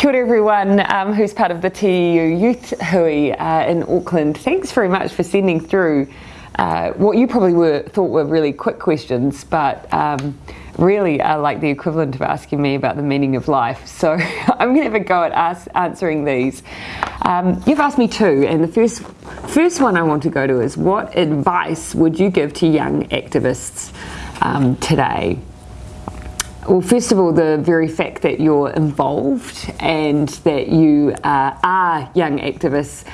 Kia ora everyone um, who's part of the TEU Youth Hui uh, in Auckland. Thanks very much for sending through uh, what you probably were thought were really quick questions, but um, really are like the equivalent of asking me about the meaning of life. So I'm going to have a go at us answering these. Um, you've asked me two, and the first first one I want to go to is what advice would you give to young activists um, today? Well, first of all, the very fact that you're involved and that you uh, are young activists,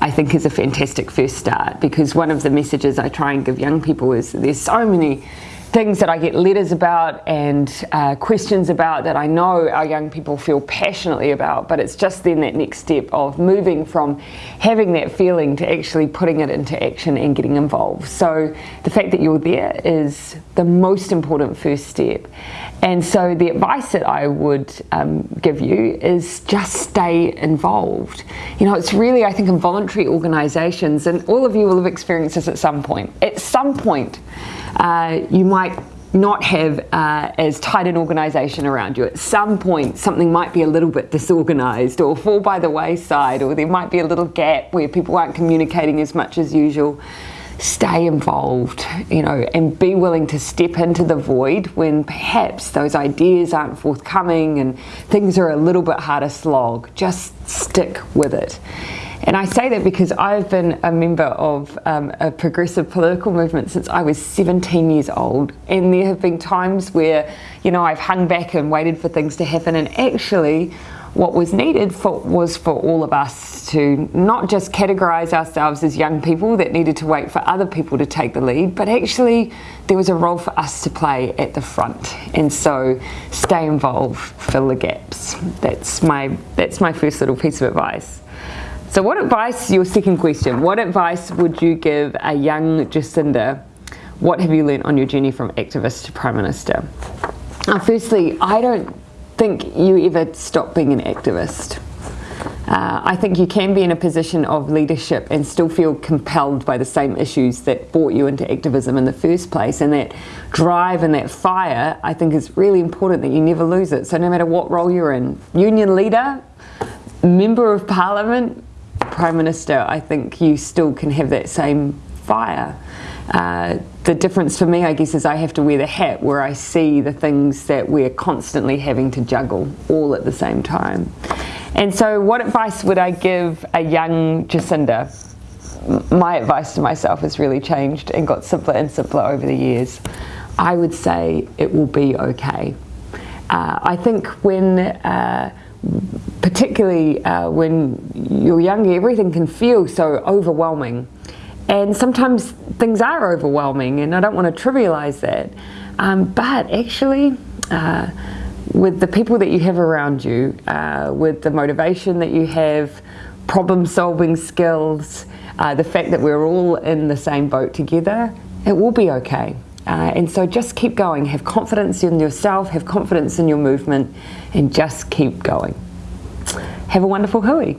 I think is a fantastic first start because one of the messages I try and give young people is there's so many things that I get letters about and uh, questions about that I know our young people feel passionately about, but it's just then that next step of moving from having that feeling to actually putting it into action and getting involved. So the fact that you're there is the most important first step. And so the advice that I would um, give you is just stay involved. You know, it's really, I think, in voluntary organisations, and all of you will have experienced this at some point. At some point, uh, you might not have uh, as tight an organisation around you. At some point, something might be a little bit disorganised or fall by the wayside, or there might be a little gap where people aren't communicating as much as usual. Stay involved, you know, and be willing to step into the void when perhaps those ideas aren't forthcoming and things are a little bit harder slog. Just stick with it. And I say that because I've been a member of um, a progressive political movement since I was 17 years old. And there have been times where, you know, I've hung back and waited for things to happen. And actually, what was needed for, was for all of us to not just categorise ourselves as young people that needed to wait for other people to take the lead, but actually there was a role for us to play at the front. And so stay involved, fill the gaps. That's my, that's my first little piece of advice. So what advice, your second question, what advice would you give a young Jacinda? What have you learned on your journey from activist to Prime Minister? Now, firstly, I don't think you ever stop being an activist. Uh, I think you can be in a position of leadership and still feel compelled by the same issues that brought you into activism in the first place. And that drive and that fire, I think, is really important that you never lose it. So, no matter what role you're in, union leader, member of parliament, Prime Minister, I think you still can have that same fire. Uh, the difference for me, I guess, is I have to wear the hat where I see the things that we're constantly having to juggle all at the same time. And so, what advice would I give a young Jacinda? My advice to myself has really changed and got simpler and simpler over the years. I would say it will be okay. Uh, I think when uh, particularly uh, when you're younger, everything can feel so overwhelming. And sometimes things are overwhelming, and I don't want to trivialize that. Um, but actually, uh, with the people that you have around you, uh, with the motivation that you have, problem solving skills, uh, the fact that we're all in the same boat together, it will be okay. Uh, and so just keep going, have confidence in yourself, have confidence in your movement, and just keep going. Have a wonderful hui.